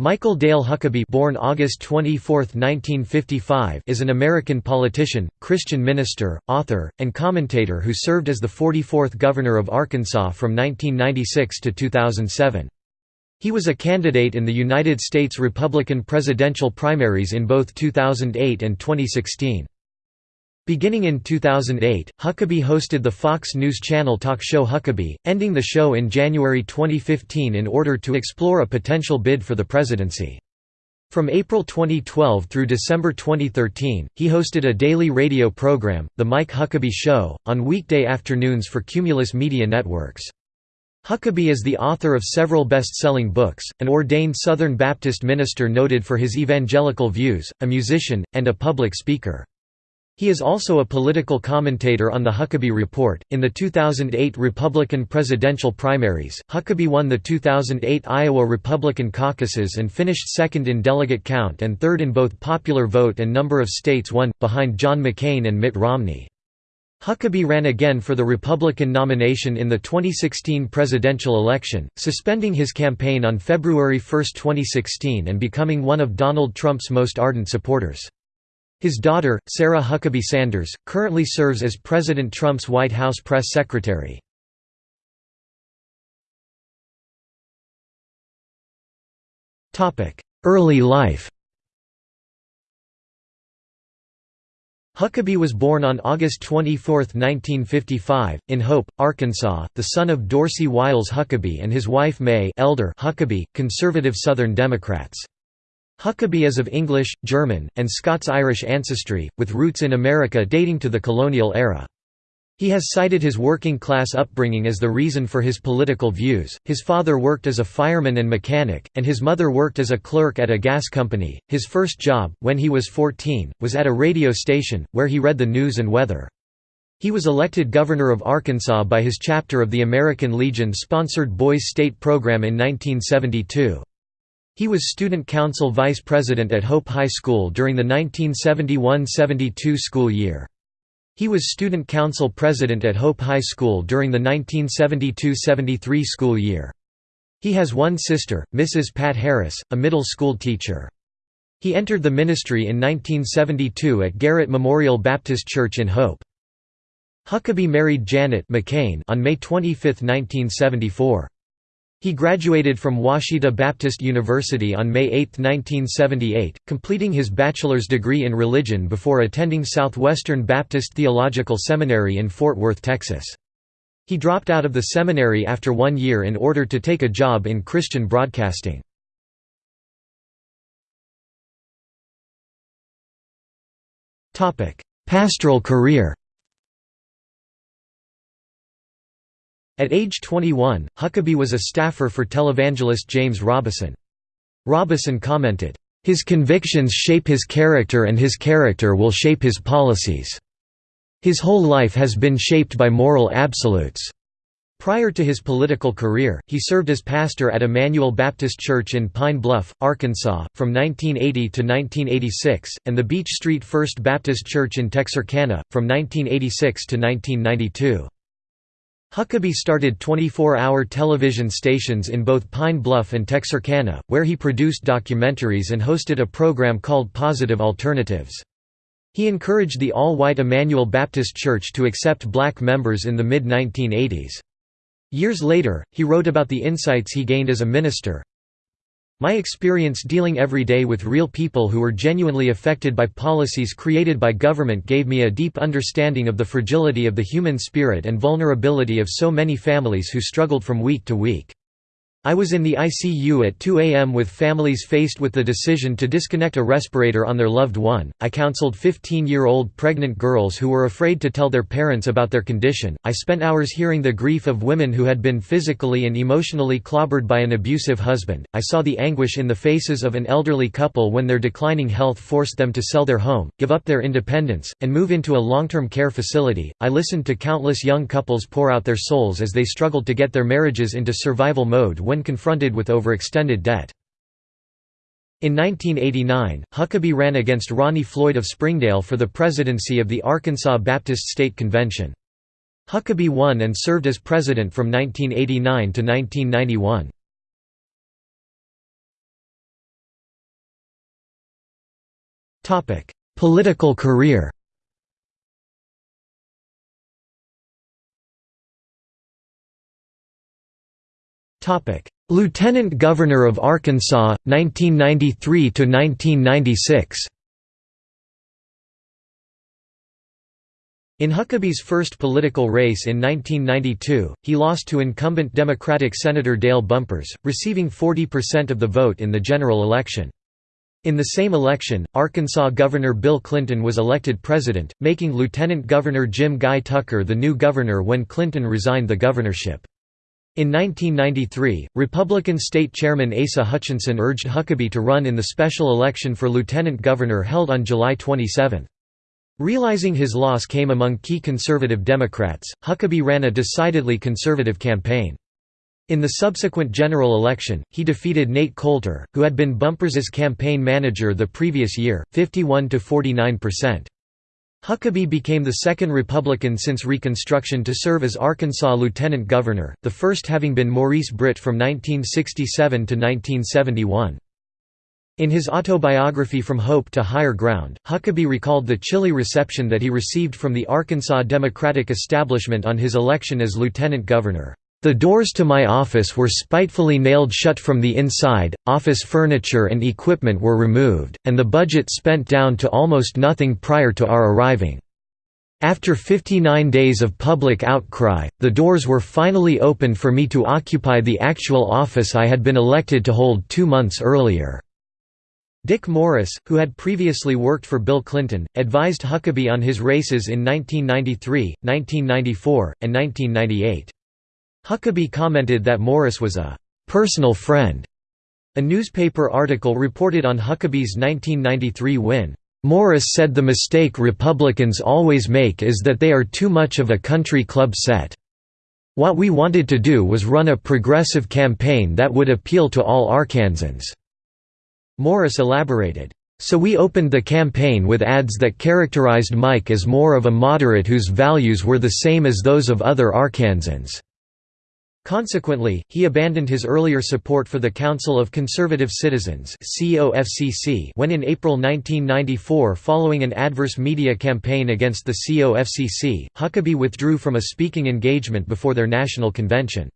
Michael Dale Huckabee born August 24, 1955, is an American politician, Christian minister, author, and commentator who served as the 44th Governor of Arkansas from 1996 to 2007. He was a candidate in the United States Republican presidential primaries in both 2008 and 2016. Beginning in 2008, Huckabee hosted the Fox News Channel talk show Huckabee, ending the show in January 2015 in order to explore a potential bid for the presidency. From April 2012 through December 2013, he hosted a daily radio program, The Mike Huckabee Show, on weekday afternoons for Cumulus Media Networks. Huckabee is the author of several best-selling books, an ordained Southern Baptist minister noted for his evangelical views, a musician, and a public speaker. He is also a political commentator on The Huckabee Report. In the 2008 Republican presidential primaries, Huckabee won the 2008 Iowa Republican caucuses and finished second in delegate count and third in both popular vote and number of states won, behind John McCain and Mitt Romney. Huckabee ran again for the Republican nomination in the 2016 presidential election, suspending his campaign on February 1, 2016 and becoming one of Donald Trump's most ardent supporters. His daughter, Sarah Huckabee Sanders, currently serves as President Trump's White House press secretary. Early life Huckabee was born on August 24, 1955, in Hope, Arkansas, the son of Dorsey Wiles Huckabee and his wife Mae Elder Huckabee, conservative Southern Democrats. Huckabee is of English, German, and Scots-Irish ancestry, with roots in America dating to the colonial era. He has cited his working-class upbringing as the reason for his political views. His father worked as a fireman and mechanic, and his mother worked as a clerk at a gas company. His first job, when he was 14, was at a radio station, where he read the news and weather. He was elected governor of Arkansas by his chapter of the American Legion-sponsored Boys State Program in 1972. He was student council vice president at Hope High School during the 1971–72 school year. He was student council president at Hope High School during the 1972–73 school year. He has one sister, Mrs. Pat Harris, a middle school teacher. He entered the ministry in 1972 at Garrett Memorial Baptist Church in Hope. Huckabee married Janet McCain on May 25, 1974. He graduated from Ouachita Baptist University on May 8, 1978, completing his bachelor's degree in religion before attending Southwestern Baptist Theological Seminary in Fort Worth, Texas. He dropped out of the seminary after one year in order to take a job in Christian broadcasting. Pastoral career At age 21, Huckabee was a staffer for televangelist James Robison. Robison commented, "...his convictions shape his character and his character will shape his policies. His whole life has been shaped by moral absolutes." Prior to his political career, he served as pastor at Emmanuel Baptist Church in Pine Bluff, Arkansas, from 1980 to 1986, and the Beach Street First Baptist Church in Texarkana, from 1986 to 1992. Huckabee started 24-hour television stations in both Pine Bluff and Texarkana, where he produced documentaries and hosted a program called Positive Alternatives. He encouraged the all-white Emmanuel Baptist Church to accept black members in the mid-1980s. Years later, he wrote about the insights he gained as a minister, my experience dealing every day with real people who were genuinely affected by policies created by government gave me a deep understanding of the fragility of the human spirit and vulnerability of so many families who struggled from week to week. I was in the ICU at 2 a.m. with families faced with the decision to disconnect a respirator on their loved one. I counseled 15 year old pregnant girls who were afraid to tell their parents about their condition. I spent hours hearing the grief of women who had been physically and emotionally clobbered by an abusive husband. I saw the anguish in the faces of an elderly couple when their declining health forced them to sell their home, give up their independence, and move into a long term care facility. I listened to countless young couples pour out their souls as they struggled to get their marriages into survival mode when confronted with overextended debt. In 1989, Huckabee ran against Ronnie Floyd of Springdale for the presidency of the Arkansas Baptist State Convention. Huckabee won and served as president from 1989 to 1991. Political career Lieutenant Governor of Arkansas, 1993–1996 In Huckabee's first political race in 1992, he lost to incumbent Democratic Senator Dale Bumpers, receiving 40% of the vote in the general election. In the same election, Arkansas Governor Bill Clinton was elected president, making Lieutenant Governor Jim Guy Tucker the new governor when Clinton resigned the governorship. In 1993, Republican State Chairman Asa Hutchinson urged Huckabee to run in the special election for lieutenant governor held on July 27. Realizing his loss came among key conservative Democrats, Huckabee ran a decidedly conservative campaign. In the subsequent general election, he defeated Nate Coulter, who had been Bumpers's campaign manager the previous year, 51 to 49%. Huckabee became the second Republican since Reconstruction to serve as Arkansas lieutenant governor, the first having been Maurice Britt from 1967 to 1971. In his autobiography From Hope to Higher Ground, Huckabee recalled the chilly reception that he received from the Arkansas Democratic establishment on his election as lieutenant governor. The doors to my office were spitefully nailed shut from the inside, office furniture and equipment were removed, and the budget spent down to almost nothing prior to our arriving. After 59 days of public outcry, the doors were finally opened for me to occupy the actual office I had been elected to hold two months earlier." Dick Morris, who had previously worked for Bill Clinton, advised Huckabee on his races in 1993, 1994, and 1998. Huckabee commented that Morris was a «personal friend». A newspaper article reported on Huckabee's 1993 win. Morris said the mistake Republicans always make is that they are too much of a country club set. What we wanted to do was run a progressive campaign that would appeal to all Arkansans." Morris elaborated, "...so we opened the campaign with ads that characterized Mike as more of a moderate whose values were the same as those of other Arkansans." Consequently, he abandoned his earlier support for the Council of Conservative Citizens when in April 1994 following an adverse media campaign against the COFCC, Huckabee withdrew from a speaking engagement before their national convention.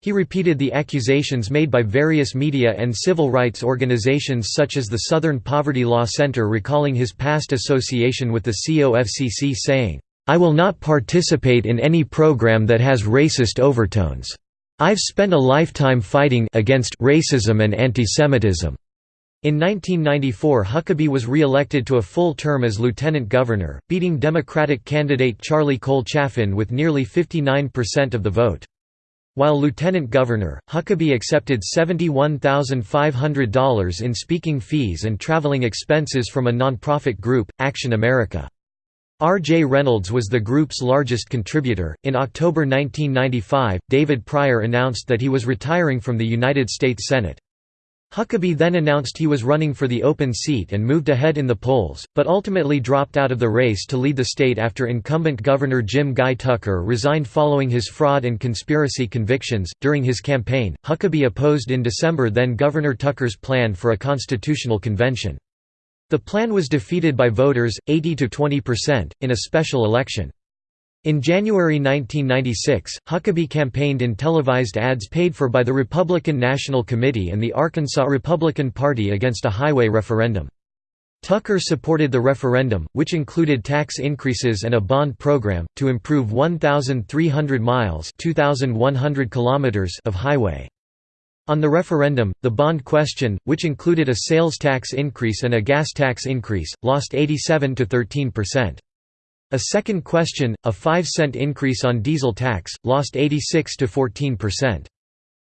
He repeated the accusations made by various media and civil rights organizations such as the Southern Poverty Law Center recalling his past association with the COFCC saying, I will not participate in any program that has racist overtones. I've spent a lifetime fighting against racism and antisemitism. In 1994 Huckabee was re-elected to a full term as lieutenant governor, beating Democratic candidate Charlie Cole Chaffin with nearly 59% of the vote. While lieutenant governor, Huckabee accepted $71,500 in speaking fees and traveling expenses from a nonprofit group, Action America. R. J. Reynolds was the group's largest contributor. In October 1995, David Pryor announced that he was retiring from the United States Senate. Huckabee then announced he was running for the open seat and moved ahead in the polls, but ultimately dropped out of the race to lead the state after incumbent Governor Jim Guy Tucker resigned following his fraud and conspiracy convictions. During his campaign, Huckabee opposed in December then Governor Tucker's plan for a constitutional convention. The plan was defeated by voters, 80 to 20%, in a special election. In January 1996, Huckabee campaigned in televised ads paid for by the Republican National Committee and the Arkansas Republican Party against a highway referendum. Tucker supported the referendum, which included tax increases and a bond program, to improve 1,300 miles kilometers of highway. On the referendum, the bond question, which included a sales tax increase and a gas tax increase, lost 87 to 13%. A second question, a 5 cent increase on diesel tax, lost 86 to 14%.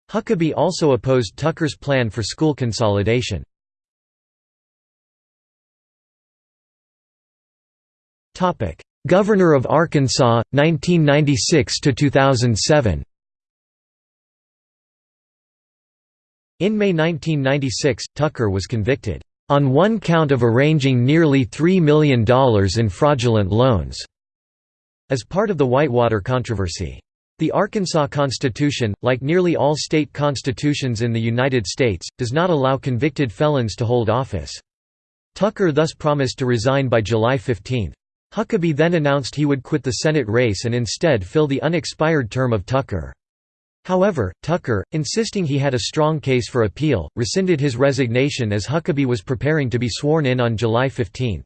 Huckabee also opposed Tucker's plan for school consolidation. Governor of Arkansas, 1996 to 2007. In May 1996, Tucker was convicted, "...on one count of arranging nearly $3 million in fraudulent loans." as part of the Whitewater controversy. The Arkansas Constitution, like nearly all state constitutions in the United States, does not allow convicted felons to hold office. Tucker thus promised to resign by July 15. Huckabee then announced he would quit the Senate race and instead fill the unexpired term of Tucker. However, Tucker, insisting he had a strong case for appeal, rescinded his resignation as Huckabee was preparing to be sworn in on July 15.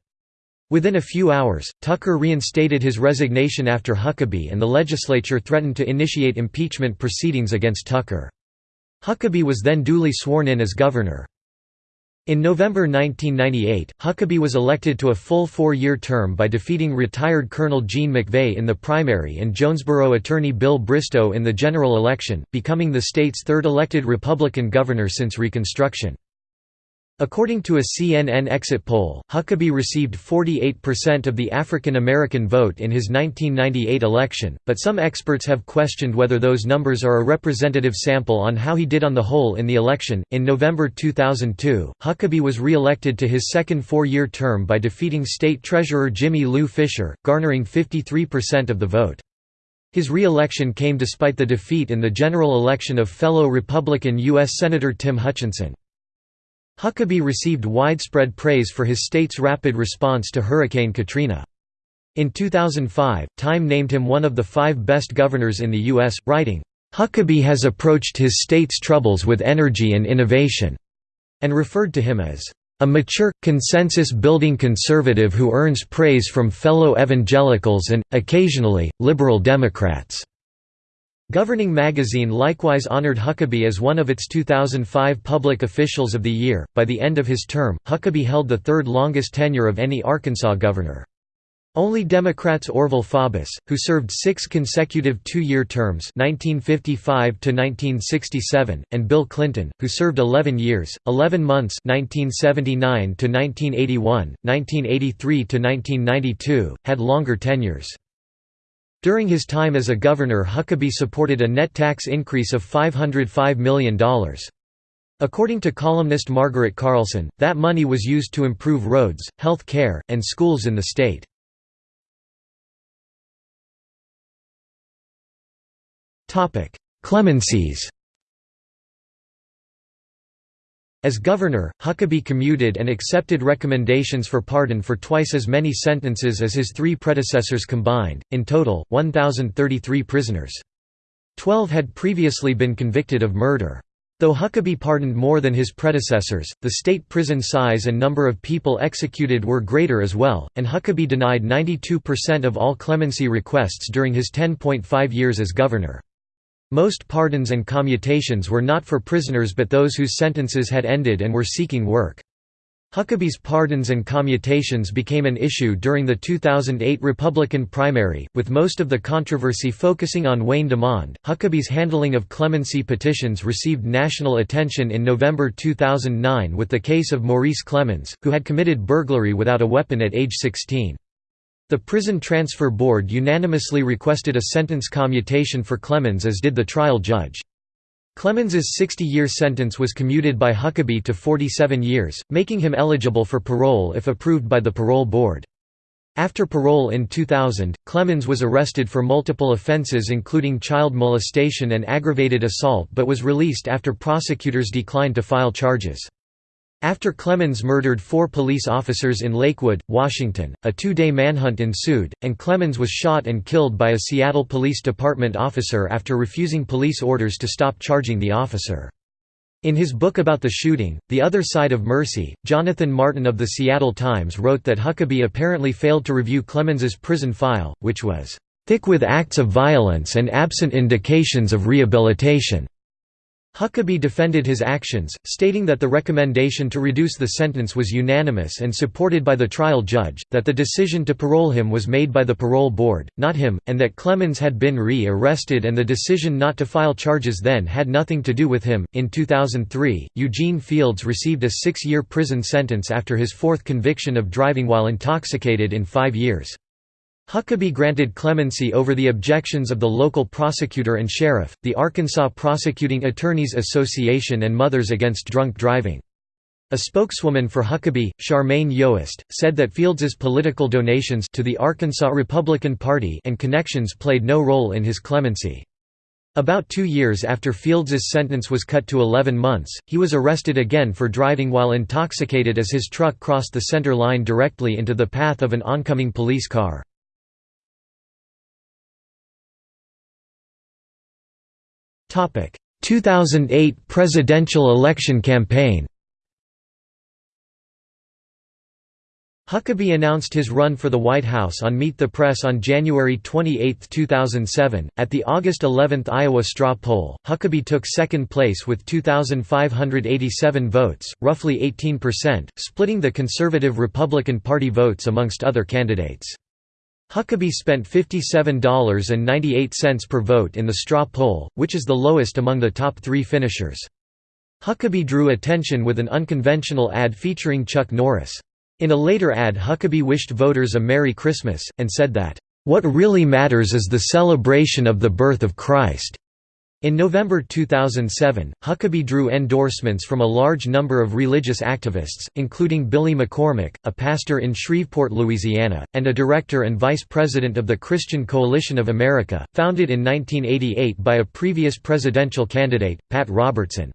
Within a few hours, Tucker reinstated his resignation after Huckabee and the legislature threatened to initiate impeachment proceedings against Tucker. Huckabee was then duly sworn in as governor. In November 1998, Huckabee was elected to a full four-year term by defeating retired Colonel Gene McVay in the primary and Jonesboro attorney Bill Bristow in the general election, becoming the state's third elected Republican governor since Reconstruction. According to a CNN exit poll, Huckabee received 48% of the African American vote in his 1998 election, but some experts have questioned whether those numbers are a representative sample on how he did on the whole in the election. In November 2002, Huckabee was re elected to his second four year term by defeating State Treasurer Jimmie Lou Fisher, garnering 53% of the vote. His re-election came despite the defeat in the general election of fellow Republican U.S. Senator Tim Hutchinson. Huckabee received widespread praise for his state's rapid response to Hurricane Katrina. In 2005, Time named him one of the five best governors in the U.S., writing, "...Huckabee has approached his state's troubles with energy and innovation," and referred to him as, "...a mature, consensus-building conservative who earns praise from fellow evangelicals and, occasionally, liberal Democrats." Governing Magazine likewise honored Huckabee as one of its 2005 Public Officials of the Year. By the end of his term, Huckabee held the third longest tenure of any Arkansas governor. Only Democrats Orval Faubus, who served six consecutive two-year terms 1955 and Bill Clinton, who served 11 years, 11 months 1979 1981, 1983–1992, had longer tenures. During his time as a governor Huckabee supported a net tax increase of $505 million. According to columnist Margaret Carlson, that money was used to improve roads, health care, and schools in the state. Clemencies As governor, Huckabee commuted and accepted recommendations for pardon for twice as many sentences as his three predecessors combined, in total, 1,033 prisoners. Twelve had previously been convicted of murder. Though Huckabee pardoned more than his predecessors, the state prison size and number of people executed were greater as well, and Huckabee denied 92% of all clemency requests during his 10.5 years as governor. Most pardons and commutations were not for prisoners but those whose sentences had ended and were seeking work. Huckabee's pardons and commutations became an issue during the 2008 Republican primary, with most of the controversy focusing on Wayne DuMond. Huckabee's handling of clemency petitions received national attention in November 2009 with the case of Maurice Clemmons, who had committed burglary without a weapon at age 16. The Prison Transfer Board unanimously requested a sentence commutation for Clemmons as did the trial judge. Clemmons's 60-year sentence was commuted by Huckabee to 47 years, making him eligible for parole if approved by the parole board. After parole in 2000, Clemmons was arrested for multiple offenses including child molestation and aggravated assault but was released after prosecutors declined to file charges. After Clemmons murdered four police officers in Lakewood, Washington, a two-day manhunt ensued, and Clemmons was shot and killed by a Seattle Police Department officer after refusing police orders to stop charging the officer. In his book about the shooting, The Other Side of Mercy, Jonathan Martin of the Seattle Times wrote that Huckabee apparently failed to review Clemmons's prison file, which was, "...thick with acts of violence and absent indications of rehabilitation." Huckabee defended his actions, stating that the recommendation to reduce the sentence was unanimous and supported by the trial judge, that the decision to parole him was made by the parole board, not him, and that Clemmons had been re-arrested and the decision not to file charges then had nothing to do with him. In 2003, Eugene Fields received a six-year prison sentence after his fourth conviction of driving while intoxicated in five years. Huckabee granted clemency over the objections of the local prosecutor and sheriff, the Arkansas Prosecuting Attorneys Association and Mothers Against Drunk Driving. A spokeswoman for Huckabee, Charmaine Yoest, said that Fields's political donations to the Arkansas Republican Party and connections played no role in his clemency. About two years after Fields's sentence was cut to 11 months, he was arrested again for driving while intoxicated as his truck crossed the center line directly into the path of an oncoming police car. 2008 presidential election campaign Huckabee announced his run for the White House on Meet the Press on January 28, 2007. At the August 11 Iowa straw poll, Huckabee took second place with 2,587 votes, roughly 18%, splitting the conservative Republican Party votes amongst other candidates. Huckabee spent $57.98 per vote in the straw poll, which is the lowest among the top three finishers. Huckabee drew attention with an unconventional ad featuring Chuck Norris. In a later ad Huckabee wished voters a Merry Christmas, and said that, "...what really matters is the celebration of the birth of Christ." In November 2007, Huckabee drew endorsements from a large number of religious activists, including Billy McCormick, a pastor in Shreveport, Louisiana, and a director and vice president of the Christian Coalition of America, founded in 1988 by a previous presidential candidate, Pat Robertson.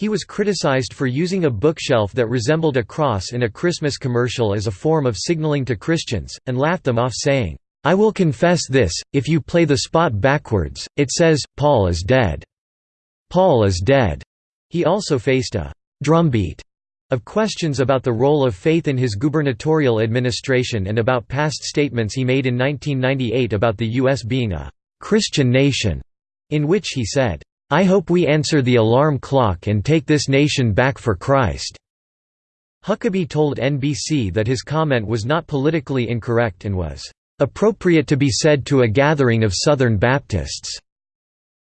He was criticized for using a bookshelf that resembled a cross in a Christmas commercial as a form of signaling to Christians, and laughed them off saying, I will confess this, if you play the spot backwards, it says, Paul is dead. Paul is dead. He also faced a drumbeat of questions about the role of faith in his gubernatorial administration and about past statements he made in 1998 about the U.S. being a Christian nation, in which he said, I hope we answer the alarm clock and take this nation back for Christ. Huckabee told NBC that his comment was not politically incorrect and was appropriate to be said to a gathering of Southern Baptists.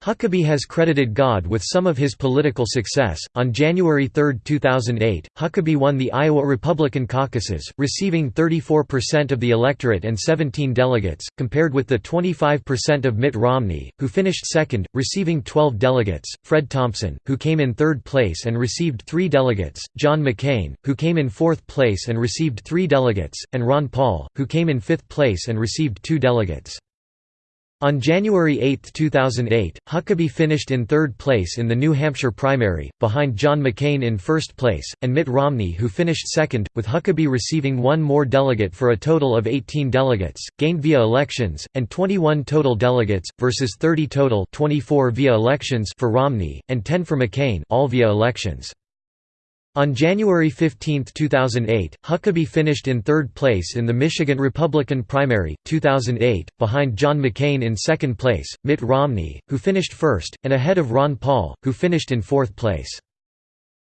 Huckabee has credited God with some of his political success. On January 3, 2008, Huckabee won the Iowa Republican caucuses, receiving 34% of the electorate and 17 delegates, compared with the 25% of Mitt Romney, who finished second, receiving 12 delegates, Fred Thompson, who came in third place and received three delegates, John McCain, who came in fourth place and received three delegates, and Ron Paul, who came in fifth place and received two delegates. On January 8, 2008, Huckabee finished in third place in the New Hampshire primary, behind John McCain in first place, and Mitt Romney who finished second, with Huckabee receiving one more delegate for a total of 18 delegates, gained via elections, and 21 total delegates, versus 30 total 24 via elections for Romney, and 10 for McCain all via elections. On January 15, 2008, Huckabee finished in third place in the Michigan Republican primary, 2008, behind John McCain in second place, Mitt Romney, who finished first, and ahead of Ron Paul, who finished in fourth place.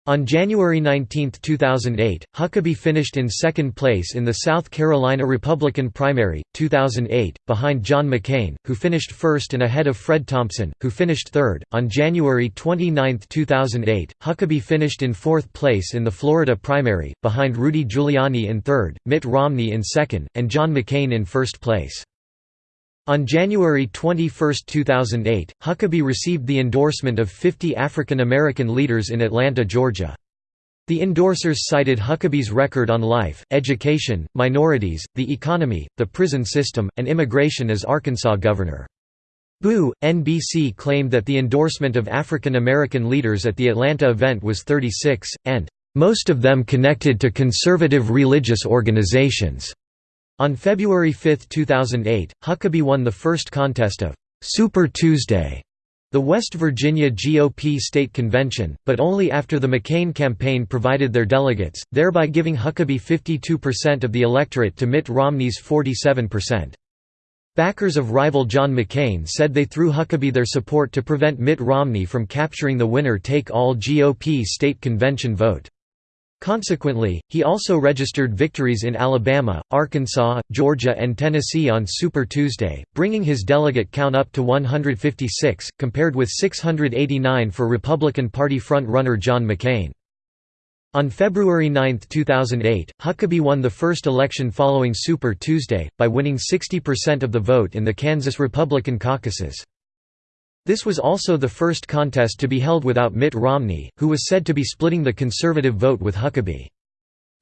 On January 19, 2008, Huckabee finished in second place in the South Carolina Republican primary, 2008, behind John McCain, who finished first and ahead of Fred Thompson, who finished third. On January 29, 2008, Huckabee finished in fourth place in the Florida primary, behind Rudy Giuliani in third, Mitt Romney in second, and John McCain in first place. On January 21, 2008, Huckabee received the endorsement of 50 African American leaders in Atlanta, Georgia. The endorsers cited Huckabee's record on life, education, minorities, the economy, the prison system, and immigration as Arkansas governor. Boo! NBC claimed that the endorsement of African American leaders at the Atlanta event was 36, and, "...most of them connected to conservative religious organizations." On February 5, 2008, Huckabee won the first contest of Super Tuesday, the West Virginia GOP state convention, but only after the McCain campaign provided their delegates, thereby giving Huckabee 52% of the electorate to Mitt Romney's 47%. Backers of rival John McCain said they threw Huckabee their support to prevent Mitt Romney from capturing the winner-take-all GOP state convention vote. Consequently, he also registered victories in Alabama, Arkansas, Georgia and Tennessee on Super Tuesday, bringing his delegate count up to 156, compared with 689 for Republican Party front-runner John McCain. On February 9, 2008, Huckabee won the first election following Super Tuesday, by winning 60% of the vote in the Kansas Republican caucuses. This was also the first contest to be held without Mitt Romney, who was said to be splitting the conservative vote with Huckabee.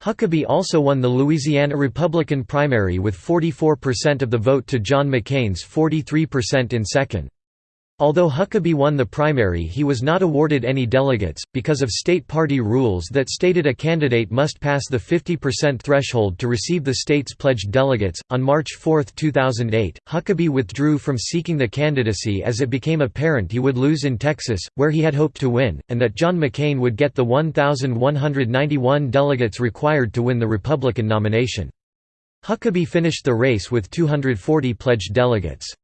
Huckabee also won the Louisiana Republican primary with 44% of the vote to John McCain's 43% in second. Although Huckabee won the primary he was not awarded any delegates, because of state party rules that stated a candidate must pass the 50% threshold to receive the state's pledged delegates. On March 4, 2008, Huckabee withdrew from seeking the candidacy as it became apparent he would lose in Texas, where he had hoped to win, and that John McCain would get the 1,191 delegates required to win the Republican nomination. Huckabee finished the race with 240 pledged delegates.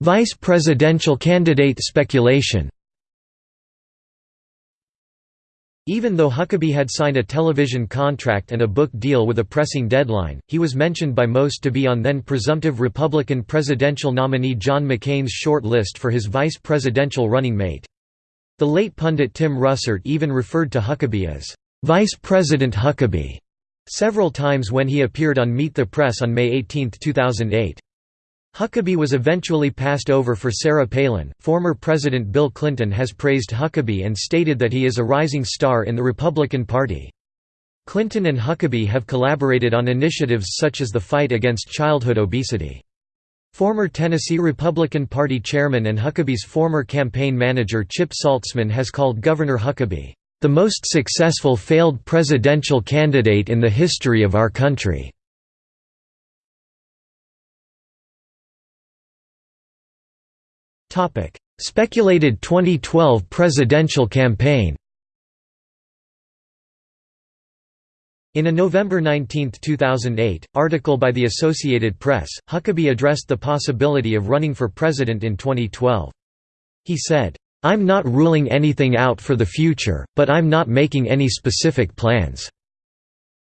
Vice presidential candidate speculation Even though Huckabee had signed a television contract and a book deal with a pressing deadline, he was mentioned by most to be on then presumptive Republican presidential nominee John McCain's short list for his vice presidential running mate. The late pundit Tim Russert even referred to Huckabee as, "...Vice President Huckabee", several times when he appeared on Meet the Press on May 18, 2008. Huckabee was eventually passed over for Sarah Palin. Former President Bill Clinton has praised Huckabee and stated that he is a rising star in the Republican Party. Clinton and Huckabee have collaborated on initiatives such as the fight against childhood obesity. Former Tennessee Republican Party chairman and Huckabee's former campaign manager Chip Saltsman has called Governor Huckabee, "...the most successful failed presidential candidate in the history of our country." Speculated 2012 presidential campaign In a November 19, 2008, article by the Associated Press, Huckabee addressed the possibility of running for president in 2012. He said, "'I'm not ruling anything out for the future, but I'm not making any specific plans.'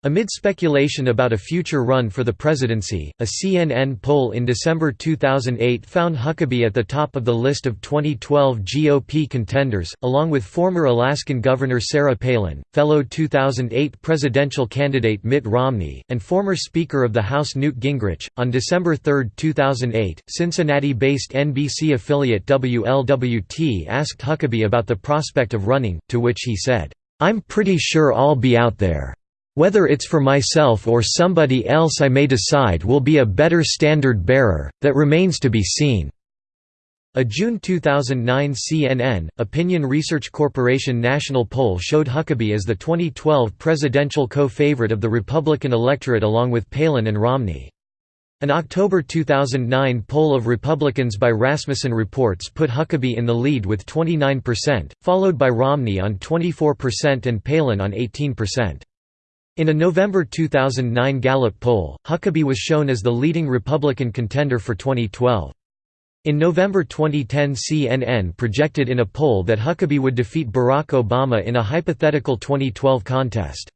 Amid speculation about a future run for the presidency, a CNN poll in December 2008 found Huckabee at the top of the list of 2012 GOP contenders, along with former Alaskan Governor Sarah Palin, fellow 2008 presidential candidate Mitt Romney, and former Speaker of the House Newt Gingrich. On December 3, 2008, Cincinnati based NBC affiliate WLWT asked Huckabee about the prospect of running, to which he said, I'm pretty sure I'll be out there. Whether it's for myself or somebody else I may decide will be a better standard bearer, that remains to be seen." A June 2009 CNN, Opinion Research Corporation national poll showed Huckabee as the 2012 presidential co-favorite of the Republican electorate along with Palin and Romney. An October 2009 poll of Republicans by Rasmussen Reports put Huckabee in the lead with 29%, followed by Romney on 24% and Palin on 18%. In a November 2009 Gallup poll, Huckabee was shown as the leading Republican contender for 2012. In November 2010 CNN projected in a poll that Huckabee would defeat Barack Obama in a hypothetical 2012 contest.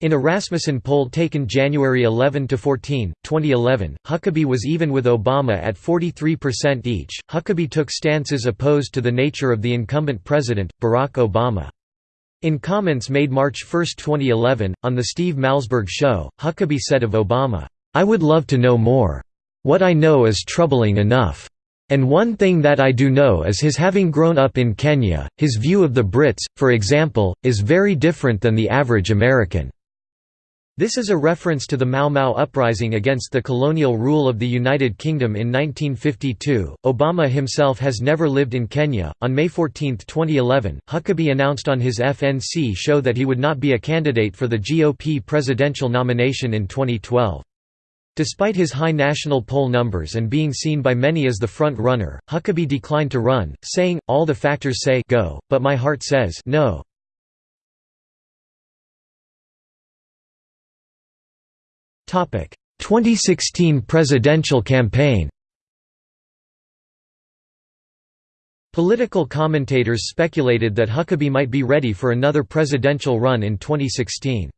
In a Rasmussen poll taken January 11 to 14, 2011, Huckabee was even with Obama at 43% each. Huckabee took stances opposed to the nature of the incumbent president, Barack Obama. In comments made March 1, 2011, on The Steve Malzberg Show, Huckabee said of Obama, "'I would love to know more. What I know is troubling enough. And one thing that I do know is his having grown up in Kenya, his view of the Brits, for example, is very different than the average American. This is a reference to the Mau Mau uprising against the colonial rule of the United Kingdom in 1952. Obama himself has never lived in Kenya. On May 14, 2011, Huckabee announced on his FNC show that he would not be a candidate for the GOP presidential nomination in 2012. Despite his high national poll numbers and being seen by many as the front runner, Huckabee declined to run, saying, All the factors say go, but my heart says no. 2016 presidential campaign Political commentators speculated that Huckabee might be ready for another presidential run in 2016.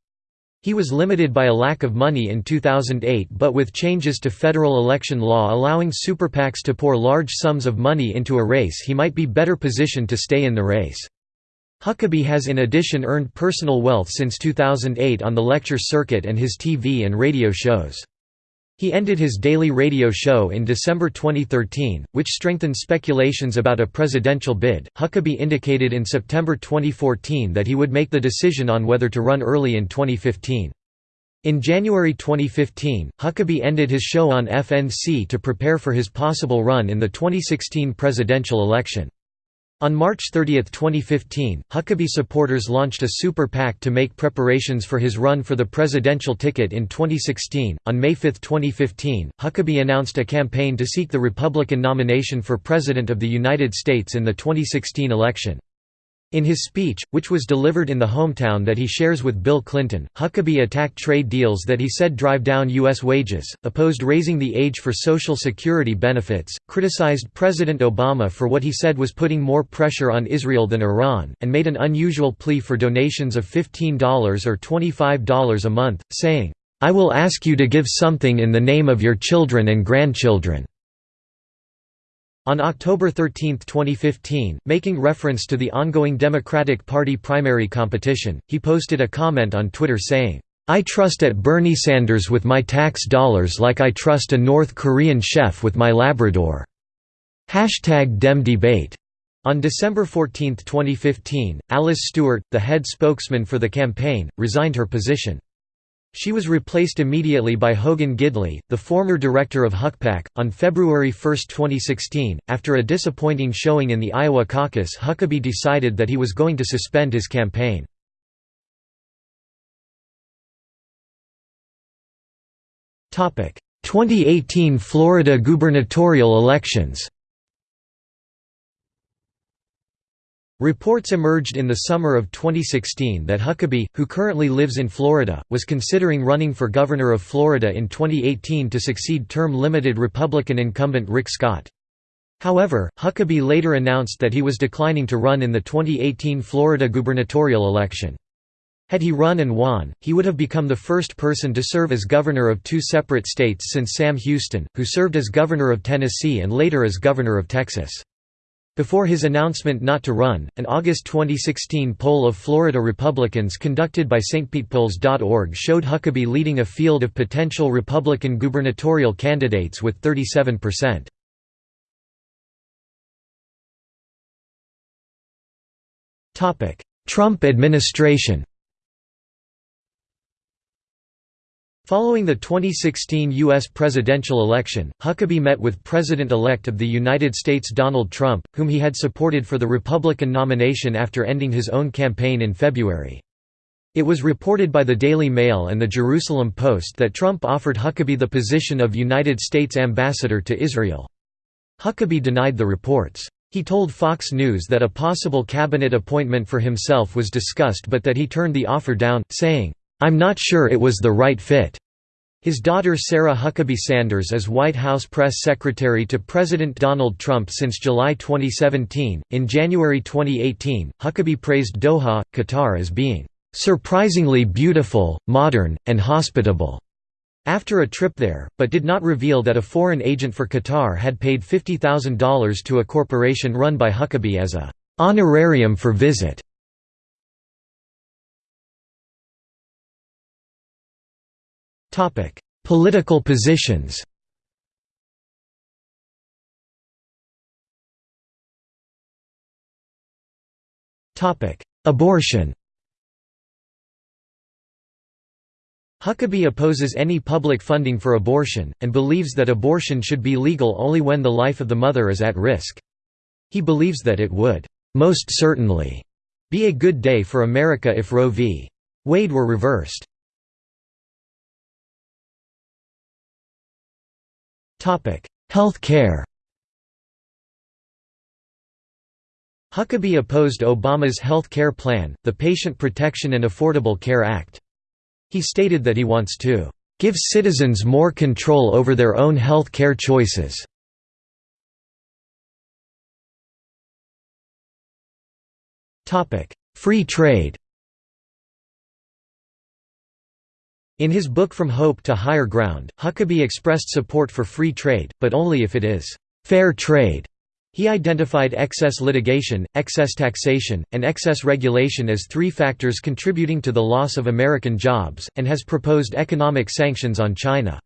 He was limited by a lack of money in 2008 but with changes to federal election law allowing super PACs to pour large sums of money into a race he might be better positioned to stay in the race. Huckabee has in addition earned personal wealth since 2008 on the lecture circuit and his TV and radio shows. He ended his daily radio show in December 2013, which strengthened speculations about a presidential bid. Huckabee indicated in September 2014 that he would make the decision on whether to run early in 2015. In January 2015, Huckabee ended his show on FNC to prepare for his possible run in the 2016 presidential election. On March 30, 2015, Huckabee supporters launched a super PAC to make preparations for his run for the presidential ticket in 2016. On May 5, 2015, Huckabee announced a campaign to seek the Republican nomination for President of the United States in the 2016 election. In his speech, which was delivered in the hometown that he shares with Bill Clinton, Huckabee attacked trade deals that he said drive down U.S. wages, opposed raising the age for Social Security benefits, criticized President Obama for what he said was putting more pressure on Israel than Iran, and made an unusual plea for donations of $15 or $25 a month, saying, "'I will ask you to give something in the name of your children and grandchildren.' On October 13, 2015, making reference to the ongoing Democratic Party primary competition, he posted a comment on Twitter saying, I trust at Bernie Sanders with my tax dollars like I trust a North Korean chef with my Labrador." Hashtag Dem Debate. On December 14, 2015, Alice Stewart, the head spokesman for the campaign, resigned her position. She was replaced immediately by Hogan Gidley, the former director of HuckPAC. On February 1, 2016, after a disappointing showing in the Iowa caucus, Huckabee decided that he was going to suspend his campaign. Topic: 2018 Florida gubernatorial elections. Reports emerged in the summer of 2016 that Huckabee, who currently lives in Florida, was considering running for governor of Florida in 2018 to succeed term-limited Republican incumbent Rick Scott. However, Huckabee later announced that he was declining to run in the 2018 Florida gubernatorial election. Had he run and won, he would have become the first person to serve as governor of two separate states since Sam Houston, who served as governor of Tennessee and later as governor of Texas. Before his announcement not to run, an August 2016 poll of Florida Republicans conducted by StPetePolls.org showed Huckabee leading a field of potential Republican gubernatorial candidates with 37%. Trump administration Following the 2016 U.S. presidential election, Huckabee met with President-elect of the United States Donald Trump, whom he had supported for the Republican nomination after ending his own campaign in February. It was reported by the Daily Mail and the Jerusalem Post that Trump offered Huckabee the position of United States ambassador to Israel. Huckabee denied the reports. He told Fox News that a possible cabinet appointment for himself was discussed but that he turned the offer down, saying, I'm not sure it was the right fit. His daughter Sarah Huckabee Sanders is White House press secretary to President Donald Trump since July 2017. In January 2018, Huckabee praised Doha, Qatar as being surprisingly beautiful, modern, and hospitable after a trip there, but did not reveal that a foreign agent for Qatar had paid $50,000 to a corporation run by Huckabee as a honorarium for visit. Political positions Abortion Huckabee opposes any public funding for abortion, and believes that abortion should be legal only when the life of the mother is at risk. He believes that it would, "...most certainly," be a good day for America if Roe v. Wade were reversed. Health care Huckabee opposed Obama's health care plan, the Patient Protection and Affordable Care Act. He stated that he wants to "...give citizens more control over their own health care choices." Free trade In his book From Hope to Higher Ground, Huckabee expressed support for free trade, but only if it is «fair trade». He identified excess litigation, excess taxation, and excess regulation as three factors contributing to the loss of American jobs, and has proposed economic sanctions on China.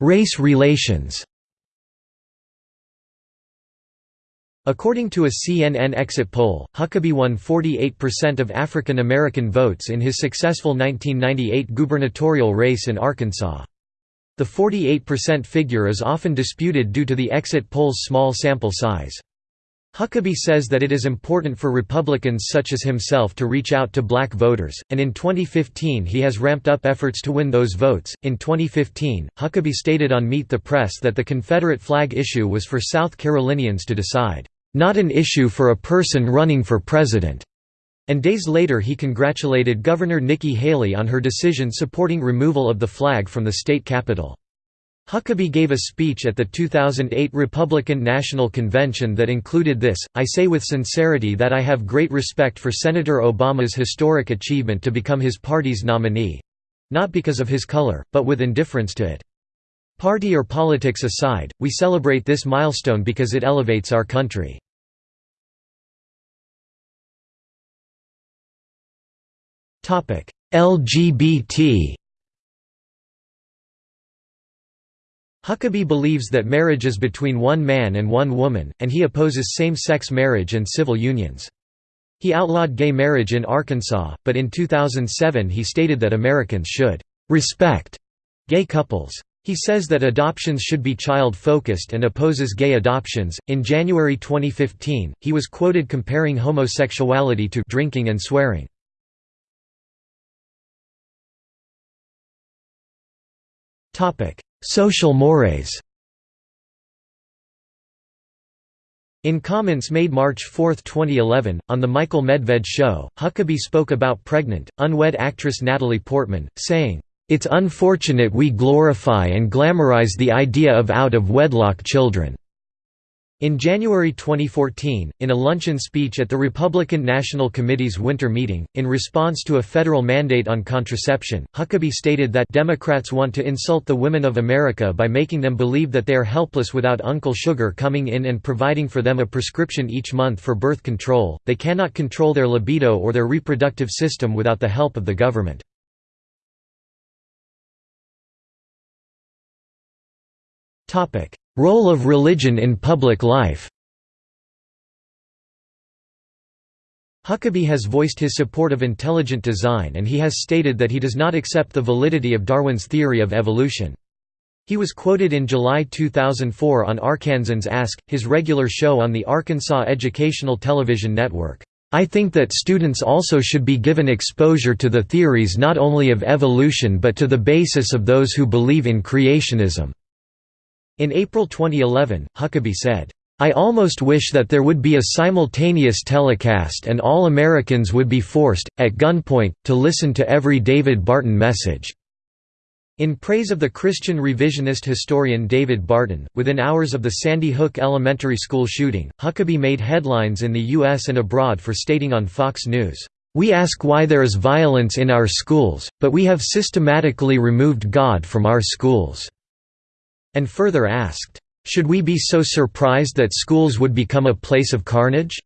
Race relations According to a CNN exit poll, Huckabee won 48% of African American votes in his successful 1998 gubernatorial race in Arkansas. The 48% figure is often disputed due to the exit poll's small sample size. Huckabee says that it is important for Republicans such as himself to reach out to black voters, and in 2015 he has ramped up efforts to win those votes. In 2015, Huckabee stated on Meet the Press that the Confederate flag issue was for South Carolinians to decide. Not an issue for a person running for president." And days later he congratulated Governor Nikki Haley on her decision supporting removal of the flag from the state capitol. Huckabee gave a speech at the 2008 Republican National Convention that included this, I say with sincerity that I have great respect for Senator Obama's historic achievement to become his party's nominee—not because of his color, but with indifference to it. Party or politics aside, we celebrate this milestone because it elevates our country. LGBT Huckabee believes that marriage is between one man and one woman, and he opposes same-sex marriage and civil unions. He outlawed gay marriage in Arkansas, but in 2007 he stated that Americans should «respect» gay couples. He says that adoptions should be child focused and opposes gay adoptions. In January 2015, he was quoted comparing homosexuality to drinking and swearing. Topic: Social mores. In comments made March 4, 2011, on The Michael Medved Show, Huckabee spoke about pregnant, unwed actress Natalie Portman, saying, it's unfortunate we glorify and glamorize the idea of out-of-wedlock children." In January 2014, in a luncheon speech at the Republican National Committee's winter meeting, in response to a federal mandate on contraception, Huckabee stated that Democrats want to insult the women of America by making them believe that they are helpless without Uncle Sugar coming in and providing for them a prescription each month for birth control, they cannot control their libido or their reproductive system without the help of the government. Role of religion in public life Huckabee has voiced his support of intelligent design and he has stated that he does not accept the validity of Darwin's theory of evolution. He was quoted in July 2004 on Arkansans Ask, his regular show on the Arkansas Educational Television Network. I think that students also should be given exposure to the theories not only of evolution but to the basis of those who believe in creationism. In April 2011, Huckabee said, I almost wish that there would be a simultaneous telecast and all Americans would be forced, at gunpoint, to listen to every David Barton message." In praise of the Christian revisionist historian David Barton, within hours of the Sandy Hook Elementary School shooting, Huckabee made headlines in the U.S. and abroad for stating on Fox News, "...we ask why there is violence in our schools, but we have systematically removed God from our schools." And further asked, "'Should we be so surprised that schools would become a place of carnage?'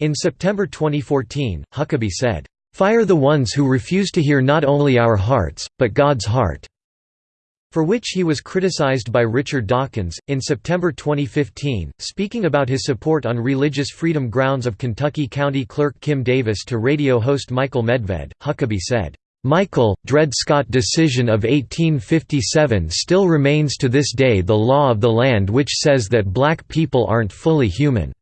In September 2014, Huckabee said, "'Fire the ones who refuse to hear not only our hearts, but God's heart' for which he was criticized by Richard Dawkins. In September 2015, speaking about his support on religious freedom grounds of Kentucky County Clerk Kim Davis to radio host Michael Medved, Huckabee said, Michael, Dred Scott decision of 1857 still remains to this day the law of the land which says that black people aren't fully human.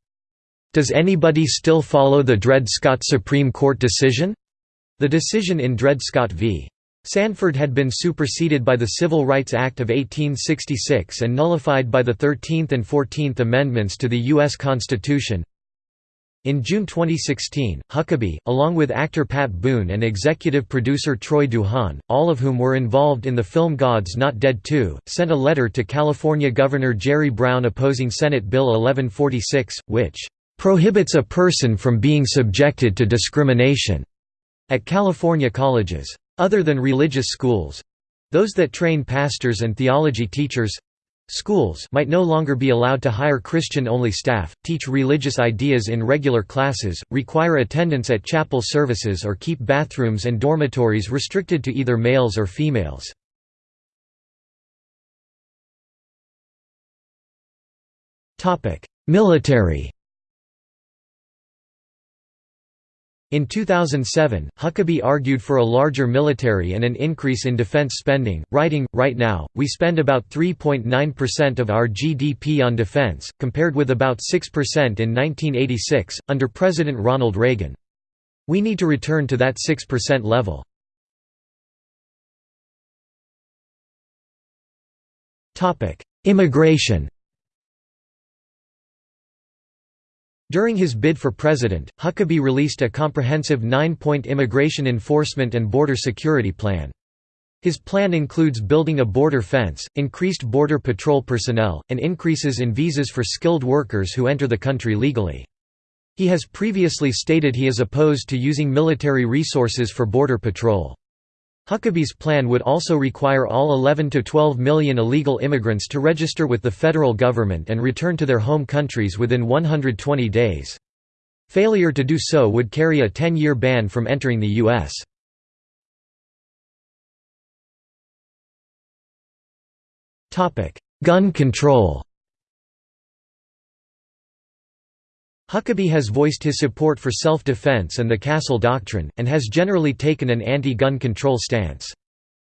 Does anybody still follow the Dred Scott Supreme Court decision? The decision in Dred Scott v. Sandford had been superseded by the Civil Rights Act of 1866 and nullified by the Thirteenth and Fourteenth Amendments to the U.S. Constitution. In June 2016, Huckabee, along with actor Pat Boone and executive producer Troy Duhon, all of whom were involved in the film God's Not Dead 2, sent a letter to California Governor Jerry Brown opposing Senate Bill 1146, which "...prohibits a person from being subjected to discrimination." at California colleges. Other than religious schools—those that train pastors and theology teachers, Schools might no longer be allowed to hire Christian-only staff, teach religious ideas in regular classes, require attendance at chapel services or keep bathrooms and dormitories restricted to either males or females. military In 2007, Huckabee argued for a larger military and an increase in defense spending, writing, Right now, we spend about 3.9% of our GDP on defense, compared with about 6% in 1986, under President Ronald Reagan. We need to return to that 6% level. Immigration During his bid for president, Huckabee released a comprehensive nine-point immigration enforcement and border security plan. His plan includes building a border fence, increased border patrol personnel, and increases in visas for skilled workers who enter the country legally. He has previously stated he is opposed to using military resources for border patrol. Huckabee's plan would also require all 11 to 12 million illegal immigrants to register with the federal government and return to their home countries within 120 days. Failure to do so would carry a 10-year ban from entering the U.S. Gun control Huckabee has voiced his support for self-defense and the Castle Doctrine, and has generally taken an anti-gun control stance.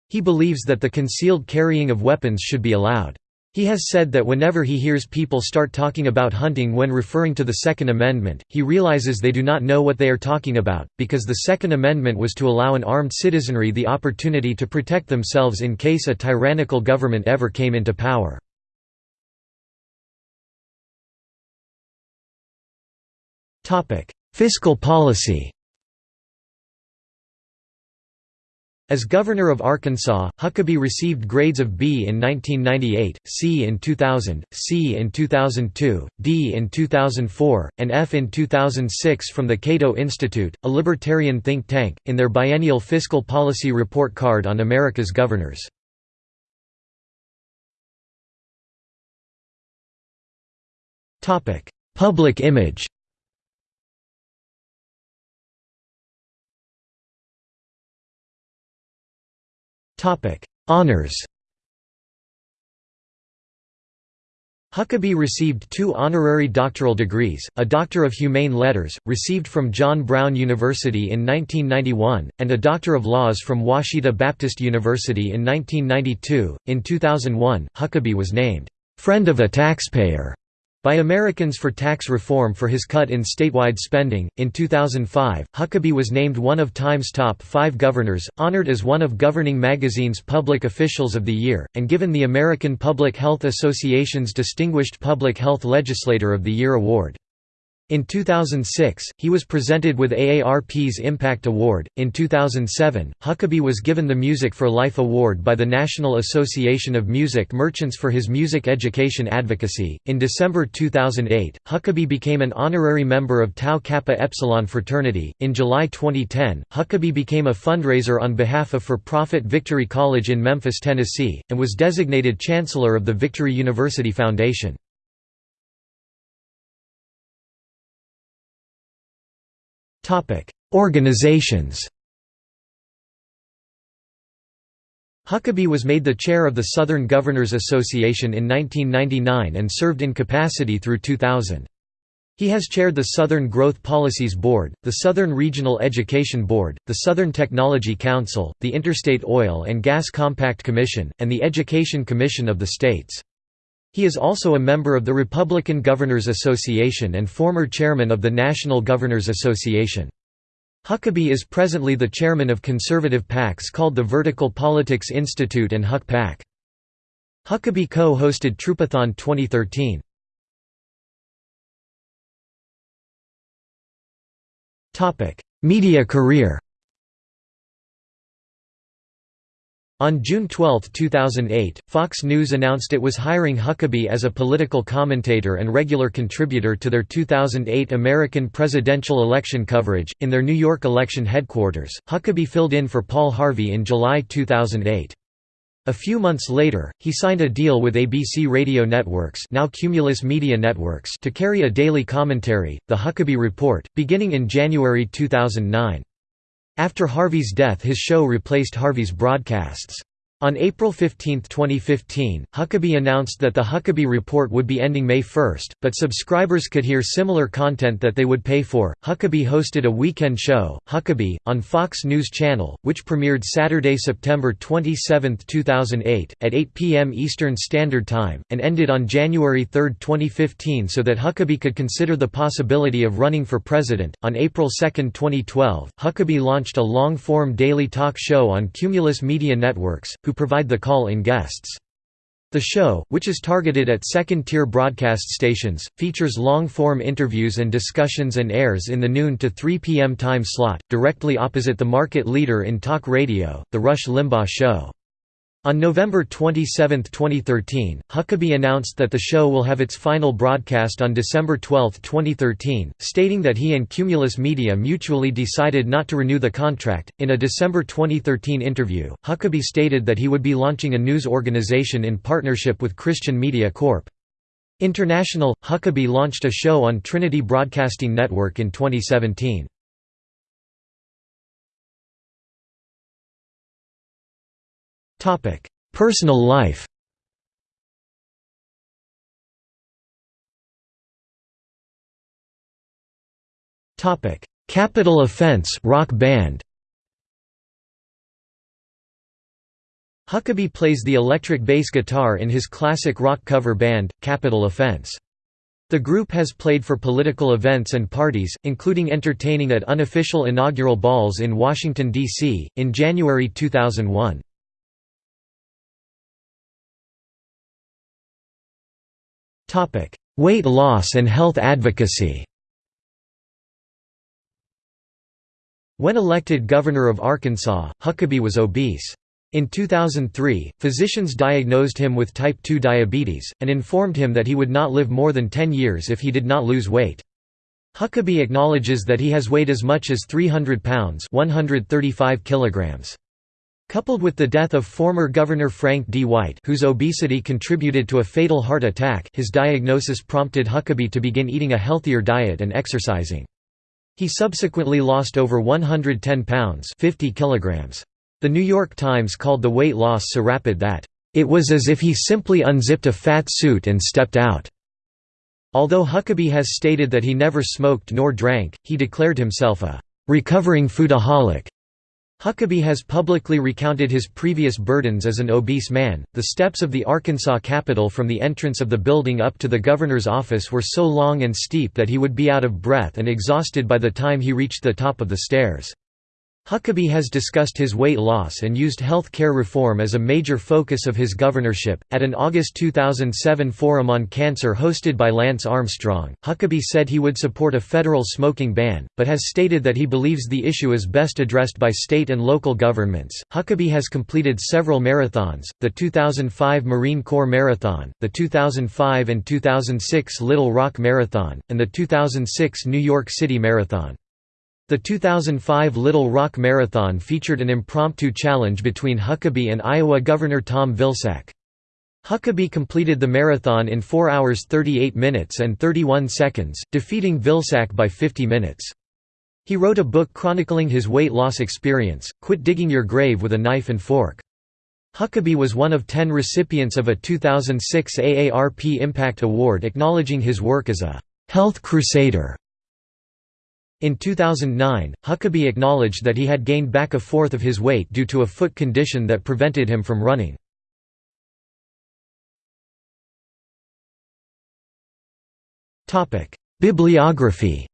He believes that the concealed carrying of weapons should be allowed. He has said that whenever he hears people start talking about hunting when referring to the Second Amendment, he realizes they do not know what they are talking about, because the Second Amendment was to allow an armed citizenry the opportunity to protect themselves in case a tyrannical government ever came into power. Fiscal policy. As governor of Arkansas, Huckabee received grades of B in 1998, C in 2000, C in 2002, D in 2004, and F in 2006 from the Cato Institute, a libertarian think tank, in their biennial fiscal policy report card on America's governors. Public image Topic: Honors. Huckabee received two honorary doctoral degrees, a Doctor of Humane Letters, received from John Brown University in 1991, and a Doctor of Laws from Ouachita Baptist University in 1992. In 2001, Huckabee was named, "...friend of a taxpayer." By Americans for Tax Reform for his cut in statewide spending. In 2005, Huckabee was named one of Time's top five governors, honored as one of Governing Magazine's Public Officials of the Year, and given the American Public Health Association's Distinguished Public Health Legislator of the Year award. In 2006, he was presented with AARP's Impact Award. In 2007, Huckabee was given the Music for Life Award by the National Association of Music Merchants for his music education advocacy. In December 2008, Huckabee became an honorary member of Tau Kappa Epsilon fraternity. In July 2010, Huckabee became a fundraiser on behalf of for profit Victory College in Memphis, Tennessee, and was designated Chancellor of the Victory University Foundation. Organizations Huckabee was made the chair of the Southern Governors Association in 1999 and served in capacity through 2000. He has chaired the Southern Growth Policies Board, the Southern Regional Education Board, the Southern Technology Council, the Interstate Oil and Gas Compact Commission, and the Education Commission of the states. He is also a member of the Republican Governors Association and former chairman of the National Governors Association. Huckabee is presently the chairman of conservative PACs called the Vertical Politics Institute and Huck PAC. Huckabee co-hosted Troopathon 2013. Media career On June 12, 2008, Fox News announced it was hiring Huckabee as a political commentator and regular contributor to their 2008 American presidential election coverage. In their New York election headquarters, Huckabee filled in for Paul Harvey in July 2008. A few months later, he signed a deal with ABC Radio Networks, now Cumulus Media Networks, to carry a daily commentary, The Huckabee Report, beginning in January 2009. After Harvey's death his show replaced Harvey's broadcasts. On April 15, 2015, Huckabee announced that the Huckabee Report would be ending May 1, but subscribers could hear similar content that they would pay for. Huckabee hosted a weekend show, Huckabee, on Fox News Channel, which premiered Saturday, September 27, 2008, at 8 p.m. Eastern Standard Time, and ended on January 3, 2015, so that Huckabee could consider the possibility of running for president. On April 2, 2012, Huckabee launched a long form daily talk show on Cumulus Media Networks who provide the call-in guests. The show, which is targeted at second-tier broadcast stations, features long-form interviews and discussions and airs in the noon to 3 p.m. time slot, directly opposite the market leader in talk radio, The Rush Limbaugh Show. On November 27, 2013, Huckabee announced that the show will have its final broadcast on December 12, 2013, stating that he and Cumulus Media mutually decided not to renew the contract. In a December 2013 interview, Huckabee stated that he would be launching a news organization in partnership with Christian Media Corp. International. Huckabee launched a show on Trinity Broadcasting Network in 2017. Personal life Topic: Capital Offense rock band Huckabee plays the electric bass guitar in his classic rock cover band, Capital Offense. The group has played for political events and parties, including entertaining at unofficial inaugural balls in Washington, D.C., in January 2001. Topic: Weight loss and health advocacy. When elected governor of Arkansas, Huckabee was obese. In 2003, physicians diagnosed him with type 2 diabetes, and informed him that he would not live more than 10 years if he did not lose weight. Huckabee acknowledges that he has weighed as much as 300 pounds 135 kilograms. Coupled with the death of former Governor Frank D. White whose obesity contributed to a fatal heart attack his diagnosis prompted Huckabee to begin eating a healthier diet and exercising. He subsequently lost over 110 pounds 50 kilograms. The New York Times called the weight loss so rapid that, "...it was as if he simply unzipped a fat suit and stepped out." Although Huckabee has stated that he never smoked nor drank, he declared himself a "...recovering foodaholic." Huckabee has publicly recounted his previous burdens as an obese man. The steps of the Arkansas Capitol from the entrance of the building up to the governor's office were so long and steep that he would be out of breath and exhausted by the time he reached the top of the stairs. Huckabee has discussed his weight loss and used health care reform as a major focus of his governorship. At an August 2007 forum on cancer hosted by Lance Armstrong, Huckabee said he would support a federal smoking ban, but has stated that he believes the issue is best addressed by state and local governments. Huckabee has completed several marathons the 2005 Marine Corps Marathon, the 2005 and 2006 Little Rock Marathon, and the 2006 New York City Marathon. The 2005 Little Rock Marathon featured an impromptu challenge between Huckabee and Iowa Governor Tom Vilsack. Huckabee completed the marathon in 4 hours 38 minutes and 31 seconds, defeating Vilsack by 50 minutes. He wrote a book chronicling his weight loss experience, Quit Digging Your Grave with a Knife and Fork. Huckabee was one of ten recipients of a 2006 AARP Impact Award acknowledging his work as a «health crusader» In 2009, Huckabee acknowledged that he had gained back a fourth of his weight due to a foot condition that prevented him from running. Bibliography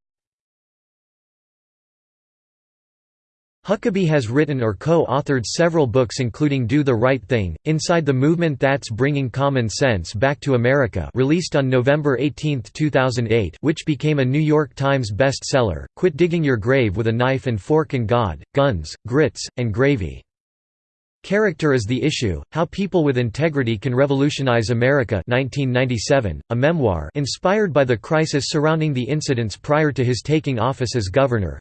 Huckabee has written or co-authored several books including Do the Right Thing, Inside the Movement That's Bringing Common Sense Back to America released on November 18, 2008 which became a New York Times bestseller, Quit Digging Your Grave with a Knife and Fork and God, Guns, Grits, and Gravy. Character is the Issue, How People with Integrity Can Revolutionize America 1997, a memoir inspired by the crisis surrounding the incidents prior to his taking office as governor,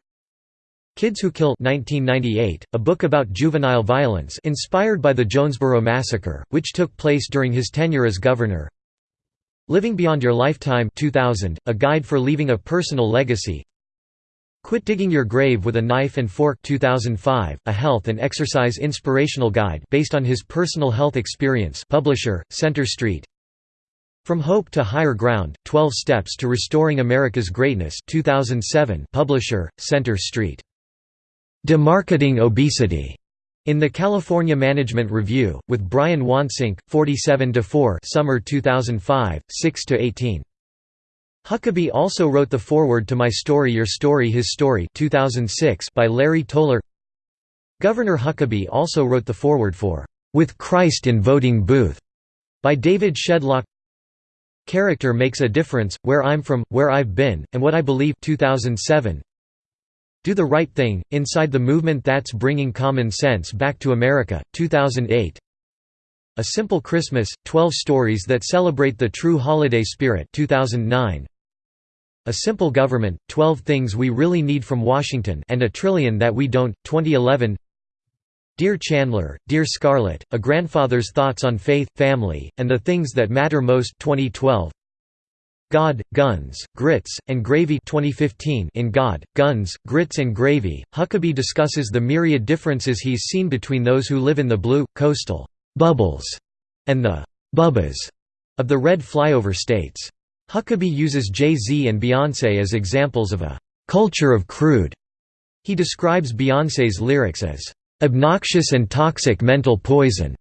Kids Who Kill 1998, a book about juvenile violence inspired by the Jonesboro Massacre, which took place during his tenure as governor. Living Beyond Your Lifetime 2000, a guide for leaving a personal legacy. Quit Digging Your Grave with a Knife and Fork 2005, a health and exercise inspirational guide based on his personal health experience publisher, Center Street From Hope to Higher Ground, 12 Steps to Restoring America's Greatness 2007 publisher, Center Street. Demarketing Obesity in the California Management Review, with Brian Wansink, 47–4 Summer 2005, 6–18. Huckabee also wrote the foreword to My Story Your Story His Story 2006 by Larry Toller Governor Huckabee also wrote the foreword for "'With Christ in Voting Booth' by David Shedlock Character Makes a Difference, Where I'm From, Where I've Been, and What I Believe 2007. Do the Right Thing, Inside the Movement That's Bringing Common Sense Back to America, 2008 A Simple Christmas, 12 Stories That Celebrate the True Holiday Spirit 2009. A Simple Government, 12 Things We Really Need from Washington and a Trillion That We Don't, 2011 Dear Chandler, Dear Scarlett, A Grandfather's Thoughts on Faith, Family, and the Things That Matter Most 2012 God, Guns, Grits, and Gravy 2015 In God, Guns, Grits and Gravy, Huckabee discusses the myriad differences he's seen between those who live in the blue, coastal «bubbles» and the «bubbas» of the red flyover states. Huckabee uses Jay-Z and Beyoncé as examples of a «culture of crude». He describes Beyoncé's lyrics as «obnoxious and toxic mental poison».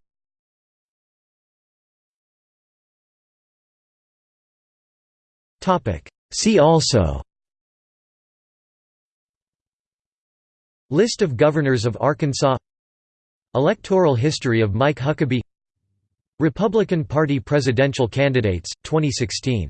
See also List of governors of Arkansas Electoral history of Mike Huckabee Republican Party presidential candidates, 2016